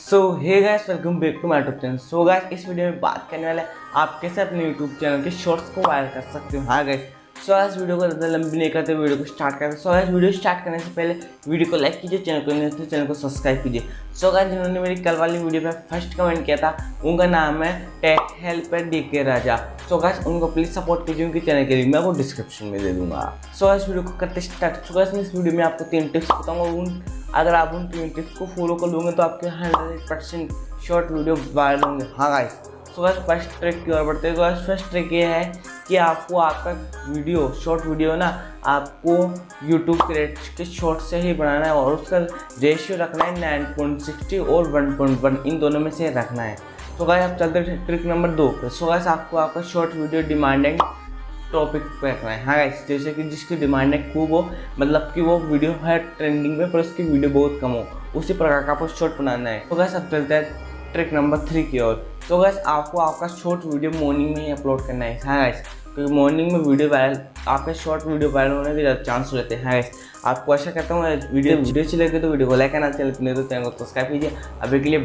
So hey guys welcome back to my YouTube channel so guys इस video में बात करने वाले आप कैसे अपने यूट्यूब चैनल के शॉर्ट्स को वायरल कर सकते हो? हाँ गाइस सो गाइस वीडियो को ज़्यादा लंबी नहीं करते वीडियो को स्टार्ट करते सो गाइस वीडियो स्टार्ट करने से पहले वीडियो को लाइक कीजिए चैनल को नहीं तो चैनल को सब्सक्राइब कीजिए। सो गाइस जिन्होंने मेरी कल वाली वीडियो पे फ़र्स्ट कमेंट किया था, उनका नाम है tech helper D K Raja so guys उनको प्लीज़ सपोर्ट कीजिए उनके चैनल के लिंक मैं आपको डिस्क्रिप्शन में दे दूँगा। सो गाइस वीडियो को करते स्टार्ट सो गाइस मैं इस वीडियो में आपको तीन टिप्स बताऊँगा। उन अगर आप उन टिप्स को फॉलो कर लोगे तो आपके hundred percent short video viral होंगे। हाँ guys so guys first trick की ओर बढ़ते हैं। तो फ़र्स्ट ट्रिक ये है कि आपको आपका वीडियो शॉर्ट वीडियो ना, आपको यूट्यूब के रेट के शॉर्ट से ही बनाना है और उसका रेशियो रखना है नाइन पॉइंट सिक्सटी और वन पॉइंट वन इन दोनों में से रखना है। तो गाइस आप चलते ट्रिक नंबर दो पे। सो गाइस आपको आपका शॉर्ट वीडियो डिमांडिंग टॉपिक पे रखना है। हाँ गाइस जैसे कि जिसकी डिमांड है खूब हो। मतलब कि वो वीडियो है ट्रेंडिंग में पर उसकी वीडियो बहुत कम हो। उसी प्रकार का आपको शॉर्ट बनाना है। तो गैस अब चलते हैं ट्रिक नंबर थ्री की ओर। तो गैस आपको आपका शॉर्ट वीडियो मॉर्निंग में ही अपलोड करना है। हाँ गैस क्योंकि मॉर्निंग में वीडियो वायरल आपके शॉर्ट वीडियो वायरल होने के ज़्यादा चांस रहते हैं। हाँ गैस आपको ऐसा करता हूँ वीडियो वीडियो अच्छी लगे तो वीडियो को लाइक करना नहीं तो चैनल को सब्सक्राइब कीजिए। अभी के लिए